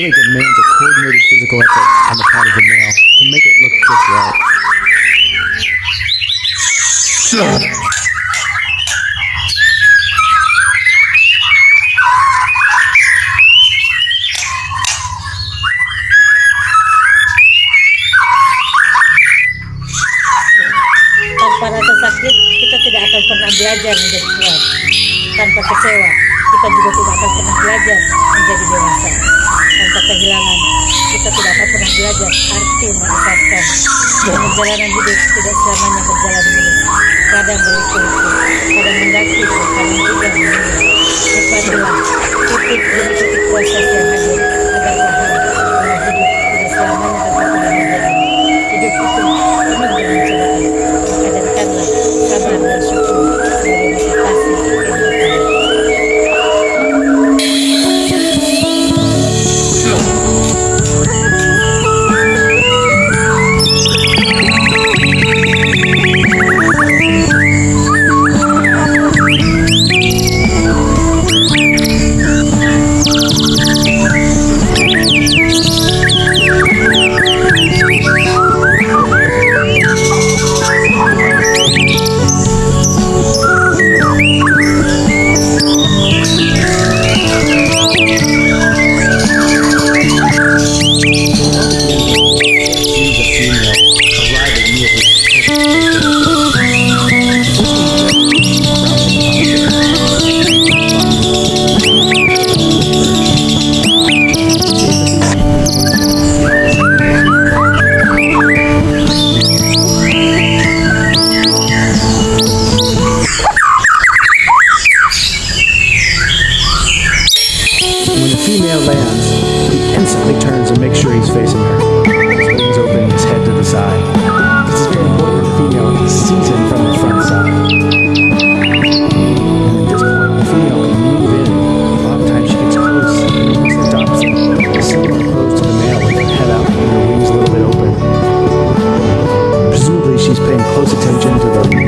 really demands a coordinated physical effort on the part of the male to make it look just right. Pernah belajar menjadi kuat. Tanpa kecewa, kita juga tidak akan pernah belajar menjadi dewasa. Kehilangan, kita tidak akan pernah belajar arti mengikhlaskan. Perjalanan hidup tidak selamanya berjalan mulus. Kadang berliku-liku, kadang mendaki, kadang juga menurun. Nikmatilah titik demi titik proses When the female lands, he instantly turns and makes sure he's facing her. His wings open, his head to the side. This is very important the female sees him from the front side. The female can move in. A lot of times she gets close similar pose to the male with her head out and her wings a little bit open. Presumably, she's paying close attention to the